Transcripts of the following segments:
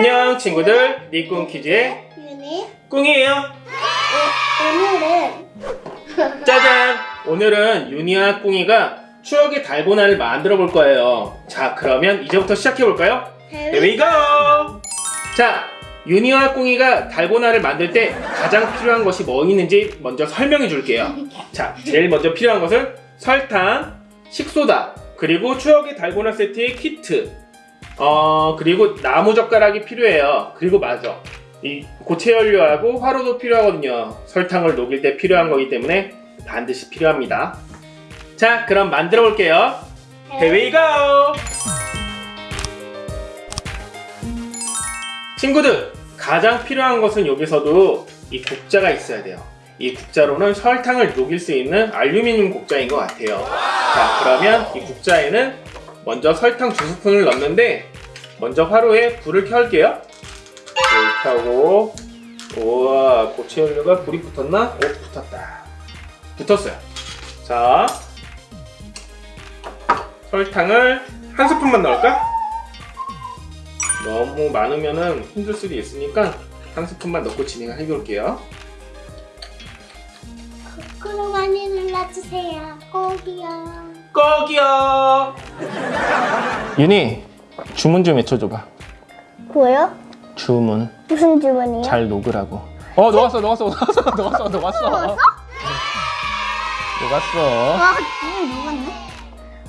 안녕 친구들. 니꿍 퀴즈의 윤희. 꿍이에요. 오늘은. 짜잔. 오늘은 윤희와 꿍이가 추억의 달고나를 만들어 볼 거예요. 자 그러면 이제부터 시작해 볼까요? Here we go! 자 윤희와 꿍이가 달고나를 만들 때 가장 필요한 것이 뭐 있는지 먼저 설명해 줄게요. 자 제일 먼저 필요한 것은 설탕, 식소다 그리고 추억의 달고나 세트의 키트 어 그리고 나무 젓가락이 필요해요. 그리고 맞아 이 고체 연료하고 화로도 필요하거든요. 설탕을 녹일 때 필요한 거기 때문에 반드시 필요합니다. 자 그럼 만들어 볼게요. Here we go! 친구들 가장 필요한 것은 여기서도 이 국자가 있어야 돼요. 이 국자로는 설탕을 녹일 수 있는 알루미늄 국자인 것 같아요. 자 그러면 이 국자에는 먼저 설탕 두 스푼을 넣는데 먼저 화로에 불을 켤게요. 불 켜고 우와 고체 연료가 불이 붙었나? 오 붙었다. 붙었어요. 자 설탕을 한 스푼만 넣을까? 너무 많으면 힘들 수도 있으니까 한 스푼만 넣고 진행해 볼게요. 구독 많이 눌러주세요. 꼭이요. 꼭이요 윤희 주문 좀 외쳐줘봐. 뭐요? 주문. 무슨 주문이요? 잘 녹으라고. 어 녹았어 녹았어 녹았어 녹았어 녹았어. 녹았어? 와 이거 녹았네.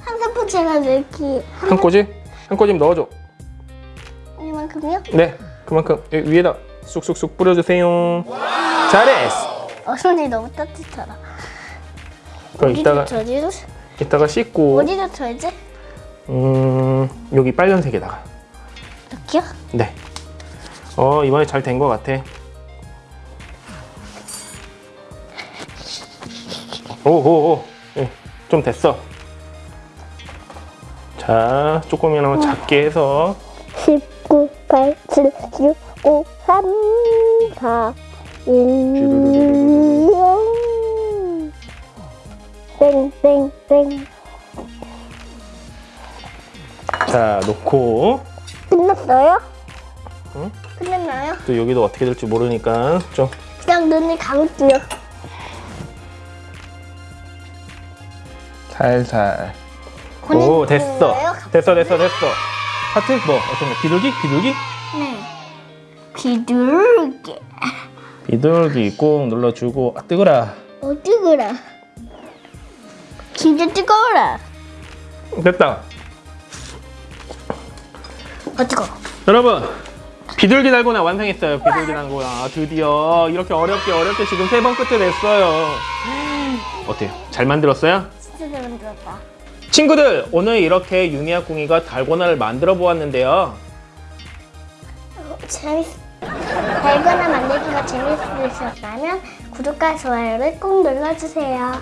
한 스푼째가 넣기 한 꼬집 한 꼬집 넣어줘. 이만큼요? 네 그만큼. 여기 위에다 쑥쑥쑥 뿌려주세요. 잘했어. 어 손이 너무 따뜻하다. 그럼 이따가 어디다 쳐지? 이따가 씻고. 어디다 쳐야지? 음 여기 빨간색에다가 이렇게요? 네. 어 이번에 잘 된 것 같아. 오오오, 예, 좀 됐어. 자, 조금이나마 작게 해서 19, 8, 7, 6, 5, 3, 4, 1, 0 땡땡땡 자 놓고 끝났어요? 응? 끝났나요? 또 여기도 어떻게 될지 모르니까 좀 그냥 눈을 감을게요 살살. 오 됐어. 됐어 됐어 됐어. 하트 뭐 어떤 거? 비둘기? 비둘기? 네 비둘기 비둘기 꾹 눌러주고 아 뜨거라. 어 뜨거라 진짜 뜨거워라 됐다. 어 뜨거워 여러분 비둘기 달고나 완성했어요. 비둘기 달고나. 드디어 이렇게 어렵게 어렵게 지금 세 번 끝에 냈어요. 어때요? 잘 만들었어요? 진짜 잘 만들었다. 친구들 오늘 이렇게 융이와 꿍이가 달고나를 만들어 보았는데요. 어, 재밌 달고나 만들기가 재밌으셨다면 구독과 좋아요를 꼭 눌러주세요.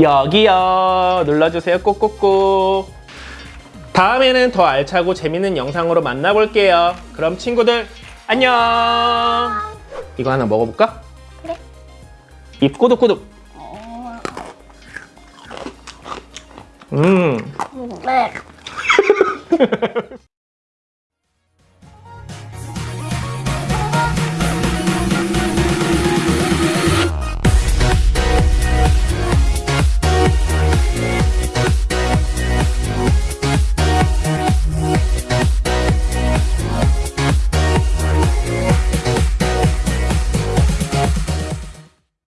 여기요. 눌러주세요. 꼭꼭꼭 다음에는 더 알차고 재밌는 영상으로 만나볼게요 그럼 친구들 안녕 이거 하나 먹어볼까? 그래. 입 꼬득꼬득 음 네.